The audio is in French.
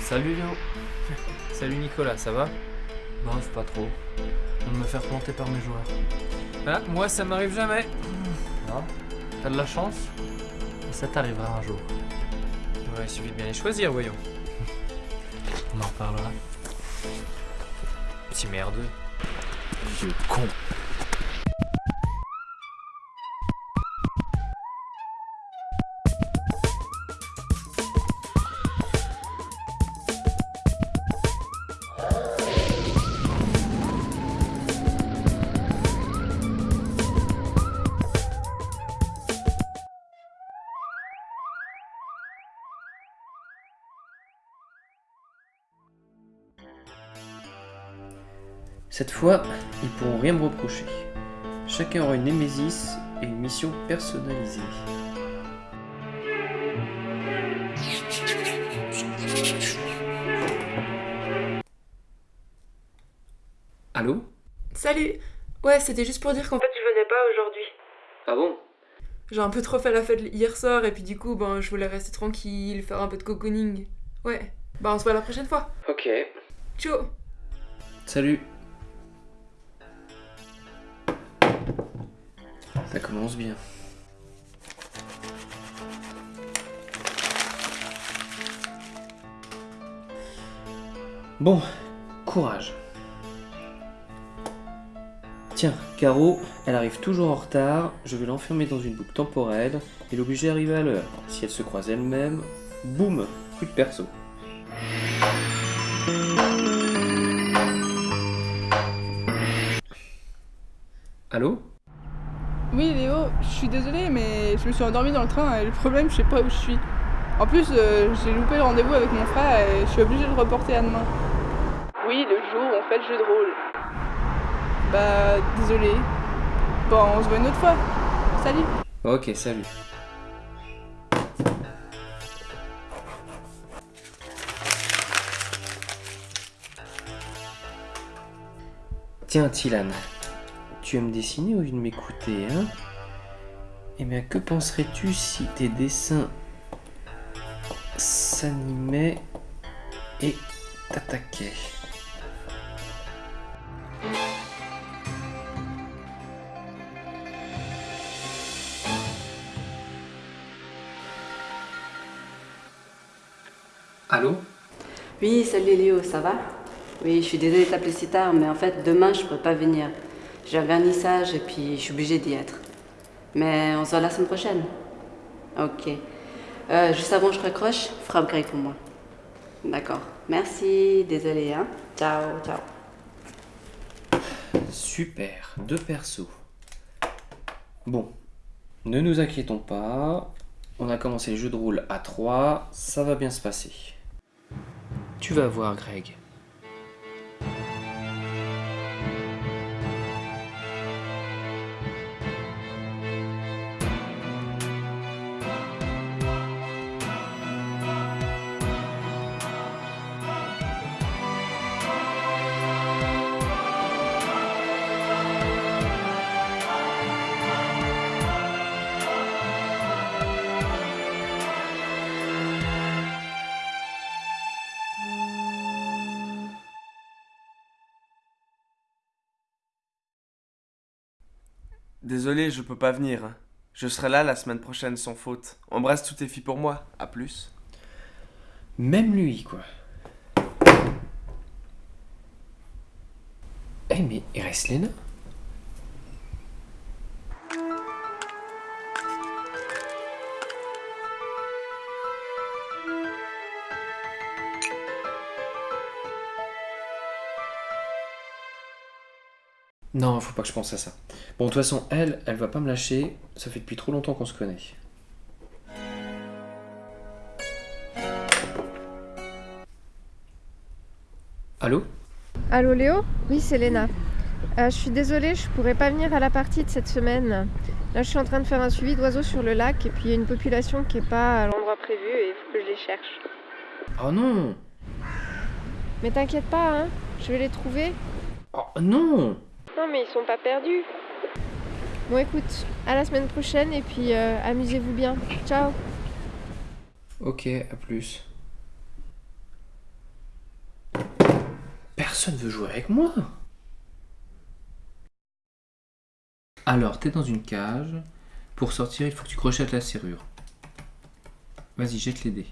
Salut Léo. Salut Nicolas, ça va? Bof, pas trop. Viens de me faire planter par mes joueurs. Ah, moi ça m'arrive jamais. Ah, T'as de la chance? Ça t'arrivera un jour. Ouais, il suffit de bien les choisir, voyons. On en reparlera. Petit merdeux. Vieux con. Cette fois, ils pourront rien me reprocher. Chacun aura une némésis et une mission personnalisée. Allô? Salut Ouais, c'était juste pour dire qu'en fait je venais pas aujourd'hui. Ah bon? J'ai un peu trop fait la fête hier soir et puis du coup, ben je voulais rester tranquille, faire un peu de cocooning. Ouais. Bah on se voit la prochaine fois. Ok. Ciao Salut. Ça commence bien. Bon, courage. Tiens, Caro, elle arrive toujours en retard, je vais l'enfermer dans une boucle temporelle et l'obliger à arriver à l'heure. Si elle se croise elle-même, boum, coup de perso. Allô? Oui Léo, je suis désolée mais je me suis endormie dans le train et le problème je sais pas où je suis. En plus euh, j'ai loupé le rendez-vous avec mon frère et je suis obligée de le reporter à demain. Oui, le jour où on fait le jeu de rôle. Bah désolée. Bon, on se voit une autre fois. Salut Ok, salut. Tiens, Tilan, tu aimes dessiner ou de m'écouter, hein? Eh bien, que penserais-tu si tes dessins s'animaient et t'attaquaient? Allô? Oui, salut Léo, ça va? Oui, je suis désolée de t'appeler si tard, mais en fait, demain, je peux pas venir. J'ai un vernissage et puis je suis obligée d'y être. Mais on se voit la semaine prochaine. Ok. Euh, juste avant que je raccroche, frappe grec pour moi. D'accord. Merci, désolée, hein. Ciao, ciao. Super, deux persos. Bon, ne nous inquiétons pas. On a commencé le jeu de rôle à 3, ça va bien se passer. Tu vas voir, Greg. Désolé, je peux pas venir. Je serai là la semaine prochaine sans faute. Embrasse toutes tes filles pour moi. À plus. Même lui, quoi. Eh, mais il reste Léna? Non, faut pas que je pense à ça. Bon, de toute façon, elle, elle va pas me lâcher. Ça fait depuis trop longtemps qu'on se connaît. Allô? Allô Léo? Oui, c'est Léna. Euh, je suis désolée, je pourrais pas venir à la partie de cette semaine. Là, je suis en train de faire un suivi d'oiseaux sur le lac et puis il y a une population qui est pas à l'endroit prévu et il faut que je les cherche. Oh non Mais t'inquiète pas, hein, je vais les trouver. Oh non Non, mais ils sont pas perdus. Bon, écoute, à la semaine prochaine et puis euh, amusez-vous bien. Ciao Ok, à plus. Personne veut jouer avec moi. Alors, t'es dans une cage. Pour sortir, il faut que tu crochettes la serrure. Vas-y, jette les dés.